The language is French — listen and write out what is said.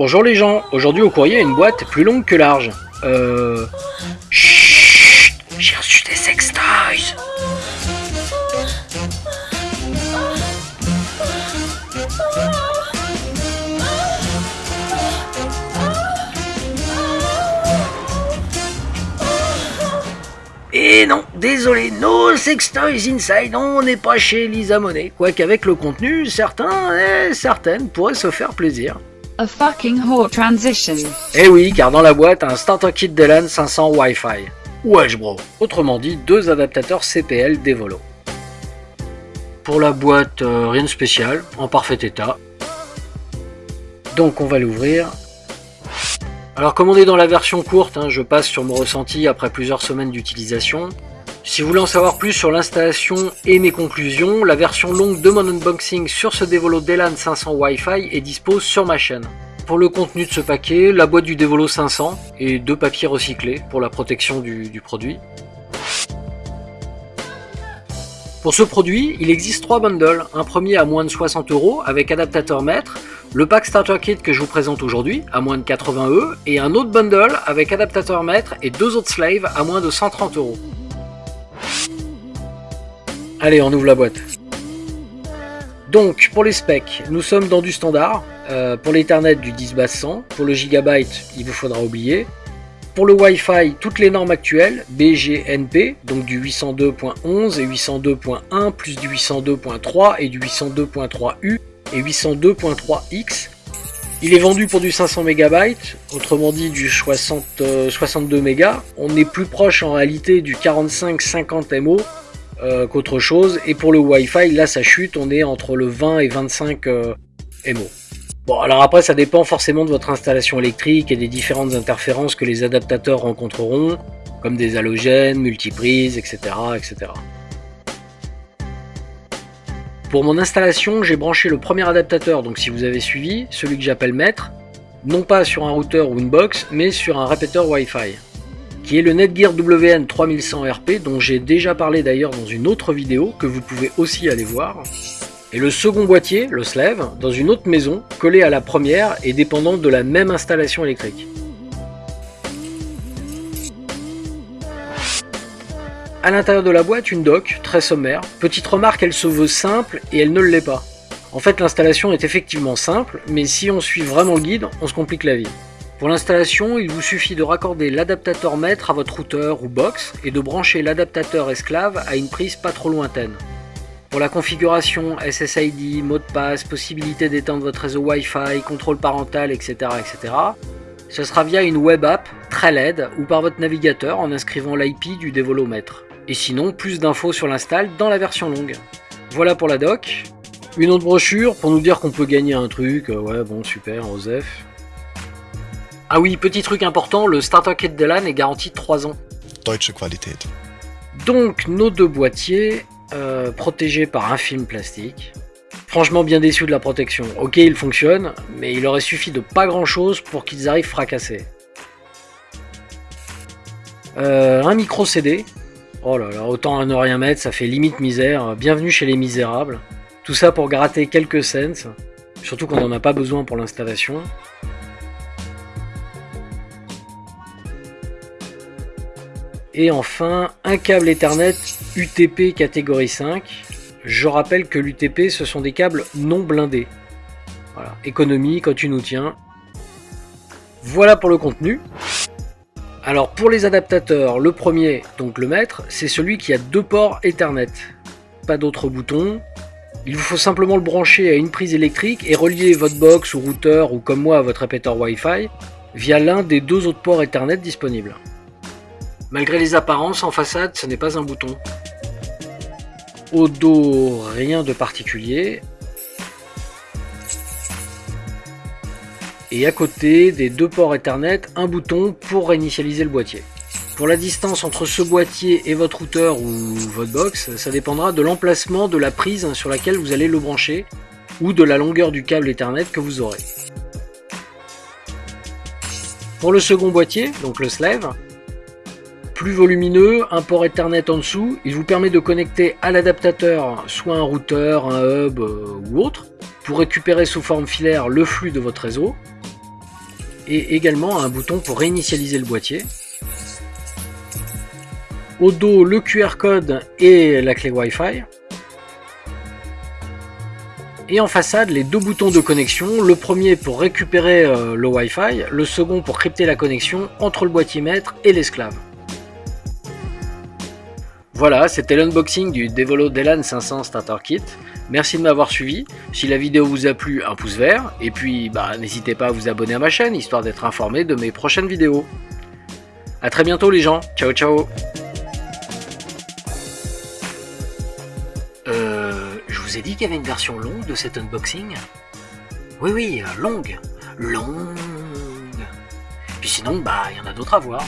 Bonjour les gens, aujourd'hui au courrier une boîte plus longue que large. Euh... Chut J'ai reçu des sextoys Et non, désolé, no sextoys inside, on n'est pas chez Lisa Monet. Quoique avec le contenu, certains et certaines pourraient se faire plaisir. A fucking transition. Eh oui, car dans la boîte, un starter kit Delan 500 Wi-Fi. Wesh bro Autrement dit, deux adaptateurs CPL d'Evolo. Pour la boîte, euh, rien de spécial, en parfait état. Donc on va l'ouvrir. Alors comme on est dans la version courte, hein, je passe sur mon ressenti après plusieurs semaines d'utilisation. Si vous voulez en savoir plus sur l'installation et mes conclusions, la version longue de mon unboxing sur ce Devolo Delan 500 Wi-Fi est dispo sur ma chaîne. Pour le contenu de ce paquet, la boîte du Devolo 500 et deux papiers recyclés pour la protection du, du produit. Pour ce produit, il existe trois bundles. Un premier à moins de 60 euros avec adaptateur mètre, le pack starter kit que je vous présente aujourd'hui à moins de 80 euros et un autre bundle avec adaptateur mètre et deux autres slaves à moins de 130 euros. Allez, on ouvre la boîte. Donc, pour les specs, nous sommes dans du standard. Euh, pour l'Ethernet, du 10 basse 100. Pour le gigabyte, il vous faudra oublier. Pour le Wi-Fi, toutes les normes actuelles, BGNP, donc du 802.11 et 802.1, plus du 802.3 et du 802.3U et 802.3X. Il est vendu pour du 500 MB, autrement dit du 60, euh, 62 MB. On est plus proche en réalité du 45-50 MO euh, qu'autre chose. Et pour le Wi-Fi, là ça chute, on est entre le 20 et 25 euh. Bon, alors après, ça dépend forcément de votre installation électrique et des différentes interférences que les adaptateurs rencontreront, comme des halogènes, multiprises, etc. etc. Pour mon installation, j'ai branché le premier adaptateur, donc si vous avez suivi, celui que j'appelle maître, non pas sur un routeur ou une box, mais sur un répéteur Wi-Fi, qui est le Netgear WN 3100 RP, dont j'ai déjà parlé d'ailleurs dans une autre vidéo, que vous pouvez aussi aller voir. Et le second boîtier, le Slave, dans une autre maison, collé à la première et dépendant de la même installation électrique. À l'intérieur de la boîte, une dock, très sommaire. Petite remarque, elle se veut simple et elle ne l'est pas. En fait, l'installation est effectivement simple, mais si on suit vraiment le guide, on se complique la vie. Pour l'installation, il vous suffit de raccorder l'adaptateur maître à votre routeur ou box et de brancher l'adaptateur esclave à une prise pas trop lointaine. Pour la configuration SSID, mot de passe, possibilité d'éteindre votre réseau Wi-Fi, contrôle parental, etc., etc., ce sera via une web app très LED ou par votre navigateur en inscrivant l'IP du dévolomètre. Et sinon, plus d'infos sur l'install dans la version longue. Voilà pour la doc. Une autre brochure pour nous dire qu'on peut gagner un truc. Euh, ouais, bon, super, Osef. Ah oui, petit truc important, le Starter Kit de LAN est garanti 3 ans. Deutsche Qualität. Donc, nos deux boîtiers, euh, protégés par un film plastique. Franchement bien déçu de la protection. Ok, il fonctionne, mais il aurait suffi de pas grand chose pour qu'ils arrivent fracassés. Euh, un micro CD. Oh là là, autant à ne rien mettre, ça fait limite misère. Bienvenue chez les misérables. Tout ça pour gratter quelques cents. Surtout qu'on n'en a pas besoin pour l'installation. Et enfin, un câble Ethernet UTP catégorie 5. Je rappelle que l'UTP, ce sont des câbles non blindés. Voilà, économie quand tu nous tiens. Voilà pour le contenu. Alors pour les adaptateurs, le premier, donc le maître, c'est celui qui a deux ports Ethernet. Pas d'autres boutons. Il vous faut simplement le brancher à une prise électrique et relier votre box ou routeur ou comme moi à votre répéteur Wi-Fi via l'un des deux autres ports Ethernet disponibles. Malgré les apparences, en façade, ce n'est pas un bouton. Au dos, rien de particulier. Et à côté des deux ports Ethernet, un bouton pour réinitialiser le boîtier. Pour la distance entre ce boîtier et votre routeur ou votre box, ça dépendra de l'emplacement de la prise sur laquelle vous allez le brancher ou de la longueur du câble Ethernet que vous aurez. Pour le second boîtier, donc le Slave, plus volumineux, un port Ethernet en dessous, il vous permet de connecter à l'adaptateur soit un routeur, un hub euh, ou autre, pour récupérer sous forme filaire le flux de votre réseau. et également un bouton pour réinitialiser le boîtier. Au dos, le QR code et la clé Wi-Fi. Et en façade, les deux boutons de connexion, le premier pour récupérer euh, le Wi-Fi, le second pour crypter la connexion entre le boîtier maître et l'esclave. Voilà, c'était l'unboxing du Devolo Delan 500 Starter Kit. Merci de m'avoir suivi. Si la vidéo vous a plu, un pouce vert. Et puis, bah, n'hésitez pas à vous abonner à ma chaîne, histoire d'être informé de mes prochaines vidéos. A très bientôt les gens. Ciao ciao Euh... Je vous ai dit qu'il y avait une version longue de cet unboxing? Oui, oui, euh, longue. Longue. Puis sinon, bah, il y en a d'autres à voir.